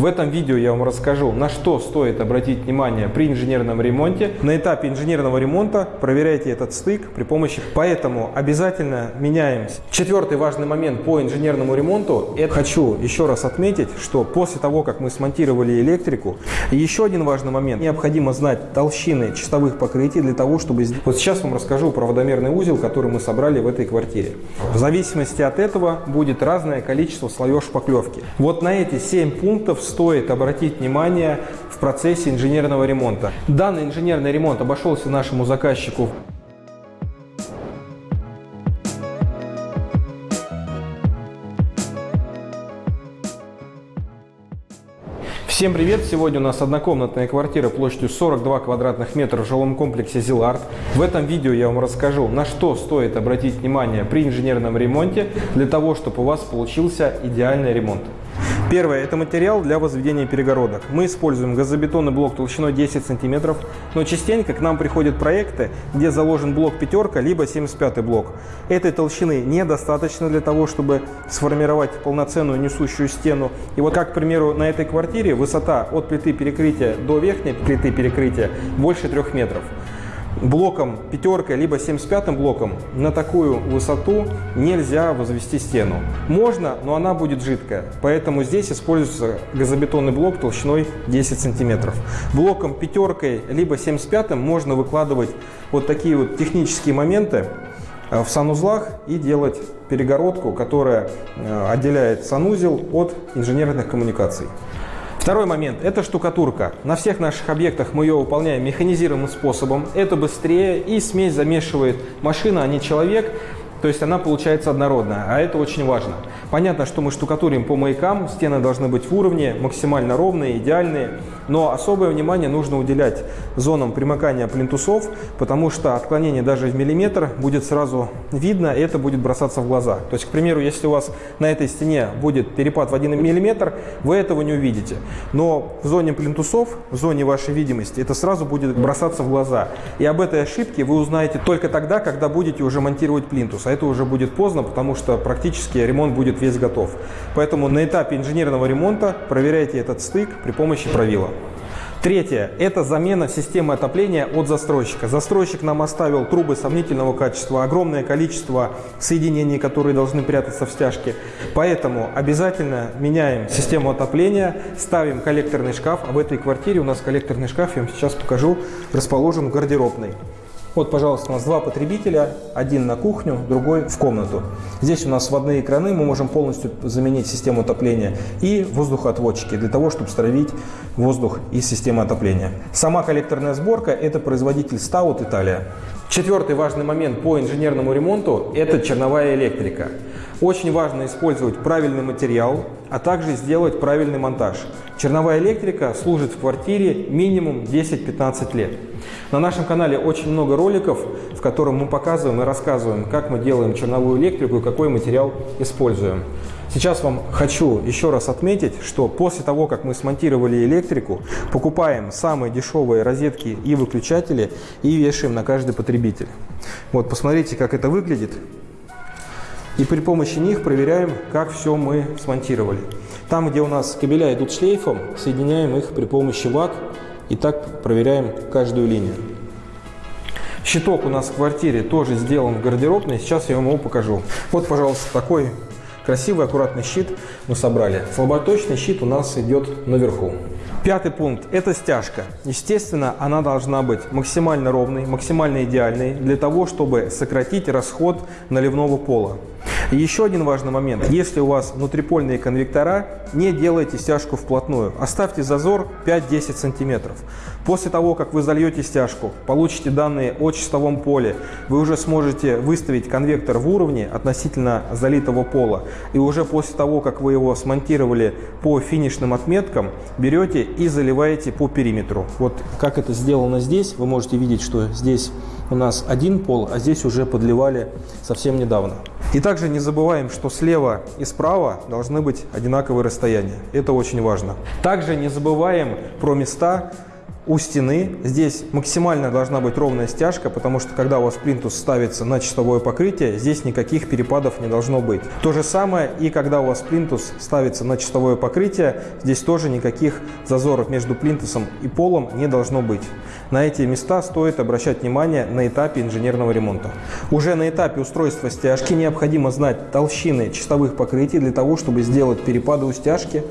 В этом видео я вам расскажу, на что стоит обратить внимание при инженерном ремонте. На этапе инженерного ремонта проверяйте этот стык при помощи, поэтому обязательно меняемся. Четвертый важный момент по инженерному ремонту, это хочу еще раз отметить, что после того, как мы смонтировали электрику, еще один важный момент, необходимо знать толщины чистовых покрытий для того, чтобы... Вот сейчас вам расскажу проводомерный узел, который мы собрали в этой квартире. В зависимости от этого будет разное количество слоев шпаклевки. Вот на эти 7 пунктов стоит обратить внимание в процессе инженерного ремонта. Данный инженерный ремонт обошелся нашему заказчику Всем привет! Сегодня у нас однокомнатная квартира площадью 42 квадратных метра в жилом комплексе Зиларт. В этом видео я вам расскажу, на что стоит обратить внимание при инженерном ремонте, для того, чтобы у вас получился идеальный ремонт. Первое – это материал для возведения перегородок. Мы используем газобетонный блок толщиной 10 см, но частенько к нам приходят проекты, где заложен блок пятерка, либо 75 блок. Этой толщины недостаточно для того, чтобы сформировать полноценную несущую стену. И вот как, к примеру, на этой квартире высота от плиты перекрытия до верхней плиты перекрытия больше 3 метров блоком пятеркой, либо 75 блоком на такую высоту нельзя возвести стену. Можно, но она будет жидкая, поэтому здесь используется газобетонный блок толщиной 10 сантиметров. Блоком пятеркой, либо 75 можно выкладывать вот такие вот технические моменты э, в санузлах и делать перегородку, которая э, отделяет санузел от инженерных коммуникаций. Второй момент – это штукатурка. На всех наших объектах мы ее выполняем механизированным способом. Это быстрее и смесь замешивает машина, а не человек. То есть она получается однородная, а это очень важно. Понятно, что мы штукатурим по маякам, стены должны быть в уровне, максимально ровные, идеальные, но особое внимание нужно уделять зонам примыкания плинтусов, потому что отклонение даже в миллиметр будет сразу видно, и это будет бросаться в глаза. То есть, к примеру, если у вас на этой стене будет перепад в 1 миллиметр, вы этого не увидите. Но в зоне плинтусов, в зоне вашей видимости, это сразу будет бросаться в глаза. И об этой ошибке вы узнаете только тогда, когда будете уже монтировать плинтус. Это уже будет поздно, потому что практически ремонт будет весь готов. Поэтому на этапе инженерного ремонта проверяйте этот стык при помощи правила. Третье – это замена системы отопления от застройщика. Застройщик нам оставил трубы сомнительного качества, огромное количество соединений, которые должны прятаться в стяжке. Поэтому обязательно меняем систему отопления, ставим коллекторный шкаф. А в этой квартире у нас коллекторный шкаф, я вам сейчас покажу, расположен в гардеробной. Вот, пожалуйста, у нас два потребителя, один на кухню, другой в комнату. Здесь у нас вводные краны, мы можем полностью заменить систему отопления и воздухоотводчики для того, чтобы стравить воздух из системы отопления. Сама коллекторная сборка – это производитель Stout Италия. Четвертый важный момент по инженерному ремонту – это черновая электрика. Очень важно использовать правильный материал, а также сделать правильный монтаж. Черновая электрика служит в квартире минимум 10-15 лет. На нашем канале очень много роликов, в котором мы показываем и рассказываем, как мы делаем черновую электрику и какой материал используем. Сейчас вам хочу еще раз отметить, что после того, как мы смонтировали электрику, покупаем самые дешевые розетки и выключатели и вешаем на каждый потребитель. Вот, посмотрите, как это выглядит. И при помощи них проверяем, как все мы смонтировали. Там, где у нас кабеля идут шлейфом, соединяем их при помощи ВАК и так проверяем каждую линию. Щиток у нас в квартире тоже сделан в гардеробной, сейчас я вам его покажу. Вот, пожалуйста, такой красивый, аккуратный щит мы собрали. Слаботочный щит у нас идет наверху. Пятый пункт – это стяжка. Естественно, она должна быть максимально ровной, максимально идеальной для того, чтобы сократить расход наливного пола. И еще один важный момент. Если у вас внутрипольные конвектора, не делайте стяжку вплотную. Оставьте зазор 5-10 сантиметров. После того, как вы зальете стяжку, получите данные о чистовом поле, вы уже сможете выставить конвектор в уровне относительно залитого пола. И уже после того, как вы его смонтировали по финишным отметкам, берете и заливаете по периметру. Вот как это сделано здесь, вы можете видеть, что здесь у нас один пол, а здесь уже подливали совсем недавно. И также не забываем, что слева и справа должны быть одинаковые расстояния. Это очень важно. Также не забываем про места у стены. Здесь максимально должна быть ровная стяжка, потому что когда у вас плинтус ставится на чистовое покрытие, здесь никаких перепадов не должно быть. То же самое и когда у вас плинтус ставится на чистовое покрытие, здесь тоже никаких зазоров между плинтусом и полом не должно быть. На эти места стоит обращать внимание на этапе инженерного ремонта. Уже на этапе устройства стяжки необходимо знать толщины чистовых покрытий для того, чтобы сделать перепады у стяжки,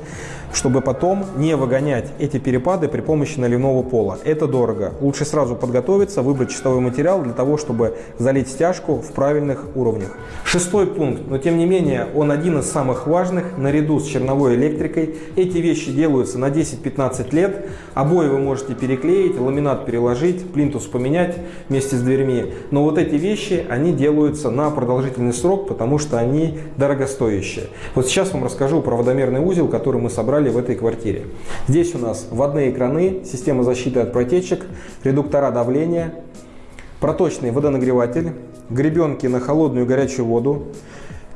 чтобы потом не выгонять эти перепады при помощи наливного пола. Это дорого. Лучше сразу подготовиться, выбрать чистовой материал для того, чтобы залить стяжку в правильных уровнях. Шестой пункт, но тем не менее он один из самых важных, наряду с черновой электрикой. Эти вещи делаются на 10-15 лет. Обои вы можете переклеить, ламинат переложить, плинтус поменять вместе с дверьми. Но вот эти вещи, они делаются на продолжительный срок, потому что они дорогостоящие. Вот сейчас вам расскажу про водомерный узел, который мы собрали в этой квартире. Здесь у нас вводные краны, система защиты от протечек, редуктора давления, проточный водонагреватель, гребенки на холодную и горячую воду,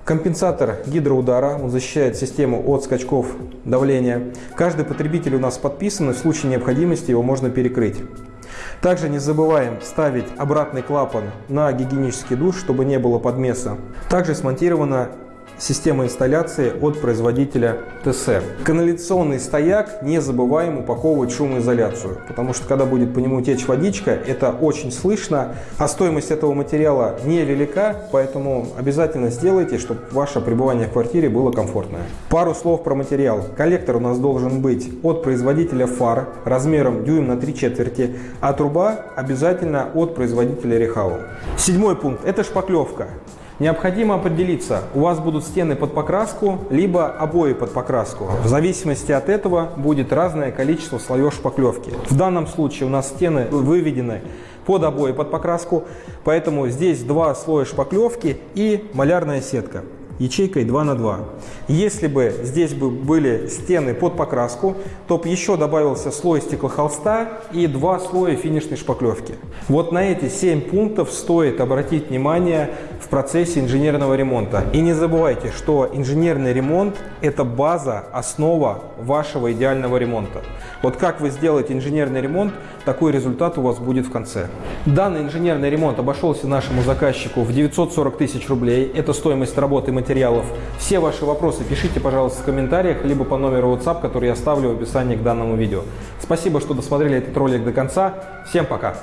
Компенсатор гидроудара, он защищает систему от скачков давления. Каждый потребитель у нас подписан, и в случае необходимости его можно перекрыть. Также не забываем ставить обратный клапан на гигиенический душ, чтобы не было подмеса. Также смонтирована Система инсталляции от производителя ТС. Канализационный стояк не забываем упаковывать шумоизоляцию, потому что когда будет по нему течь водичка, это очень слышно, а стоимость этого материала невелика, поэтому обязательно сделайте, чтобы ваше пребывание в квартире было комфортное. Пару слов про материал. Коллектор у нас должен быть от производителя фар размером дюйм на 3 четверти, а труба обязательно от производителя Рехау. Седьмой пункт – это шпаклевка. Необходимо определиться, у вас будут стены под покраску, либо обои под покраску. В зависимости от этого будет разное количество слоев шпаклевки. В данном случае у нас стены выведены под обои под покраску, поэтому здесь два слоя шпаклевки и малярная сетка ячейкой 2 на 2. Если бы здесь бы были стены под покраску, то бы еще добавился слой стеклохолста и два слоя финишной шпаклевки. Вот на эти 7 пунктов стоит обратить внимание в процессе инженерного ремонта. И не забывайте, что инженерный ремонт – это база, основа вашего идеального ремонта. Вот как вы сделаете инженерный ремонт, такой результат у вас будет в конце. Данный инженерный ремонт обошелся нашему заказчику в 940 тысяч рублей. Это стоимость работы материалов. Все ваши вопросы пишите, пожалуйста, в комментариях, либо по номеру WhatsApp, который я оставлю в описании к данному видео. Спасибо, что досмотрели этот ролик до конца. Всем пока!